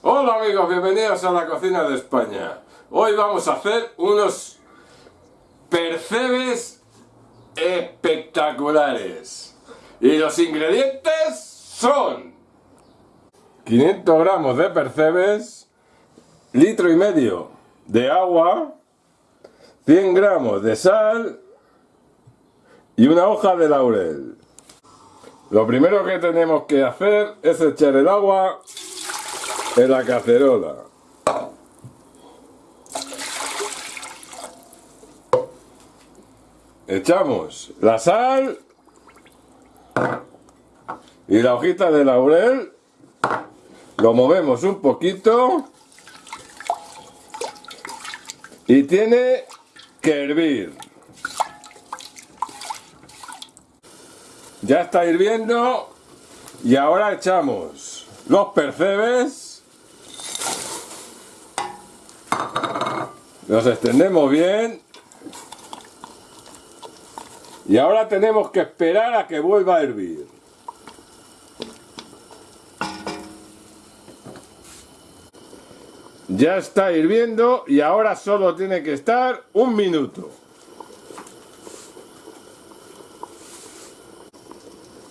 Hola amigos, bienvenidos a la cocina de España. Hoy vamos a hacer unos percebes espectaculares. Y los ingredientes son 500 gramos de percebes, litro y medio de agua, 100 gramos de sal y una hoja de laurel. Lo primero que tenemos que hacer es echar el agua en la cacerola. Echamos la sal y la hojita de laurel. Lo movemos un poquito. Y tiene que hervir. Ya está hirviendo. Y ahora echamos los percebes. Los extendemos bien. Y ahora tenemos que esperar a que vuelva a hervir. Ya está hirviendo y ahora solo tiene que estar un minuto.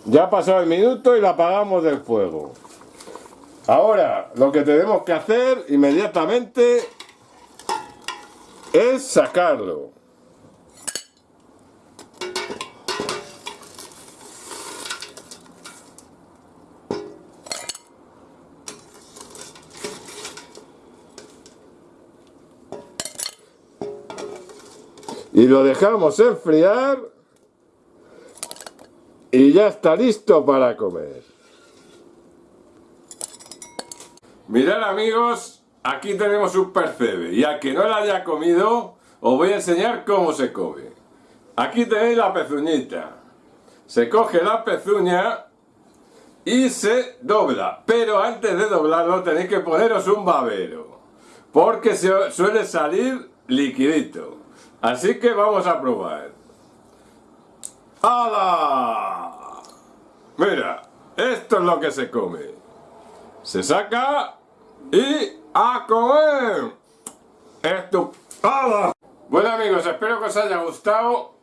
Ya pasó el minuto y la apagamos del fuego. Ahora lo que tenemos que hacer inmediatamente es sacarlo. y lo dejamos enfriar y ya está listo para comer. Mirad amigos, aquí tenemos un percebe y al que no lo haya comido os voy a enseñar cómo se come. Aquí tenéis la pezuñita. Se coge la pezuña y se dobla. Pero antes de doblarlo tenéis que poneros un babero. Porque suele salir liquidito. Así que vamos a probar. ¡Hala! Mira, esto es lo que se come. Se saca y a comer. Esto. ¡Hala! Bueno amigos, espero que os haya gustado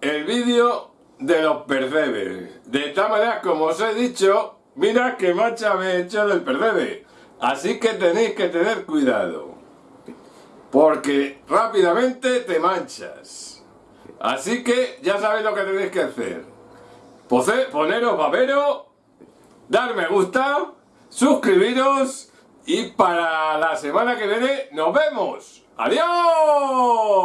el vídeo de los percebes. De esta manera, como os he dicho, mira qué mancha me he hecho del percebe. Así que tenéis que tener cuidado porque rápidamente te manchas. Así que ya sabéis lo que tenéis que hacer. Poneros babero, dar me gusta, suscribiros y para la semana que viene nos vemos. ¡Adiós!